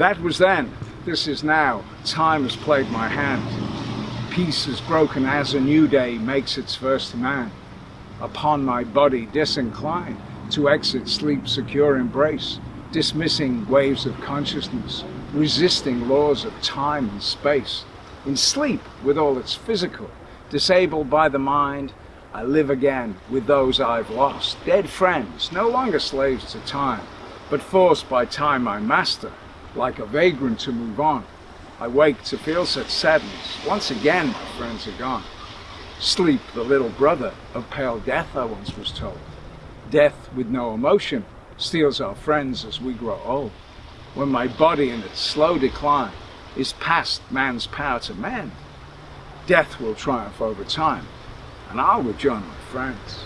That was then, this is now. Time has played my hand. Peace is broken as a new day makes its first demand. Upon my body disinclined to exit sleep's secure embrace, dismissing waves of consciousness, resisting laws of time and space. In sleep, with all its physical, disabled by the mind, I live again with those I've lost, dead friends, no longer slaves to time, but forced by time my master, like a vagrant to move on. I wake to feel such sadness, once again my friends are gone. Sleep, the little brother of pale death, I once was told. Death with no emotion steals our friends as we grow old. When my body in its slow decline is past man's power to mend, death will triumph over time, and I'll rejoin my friends.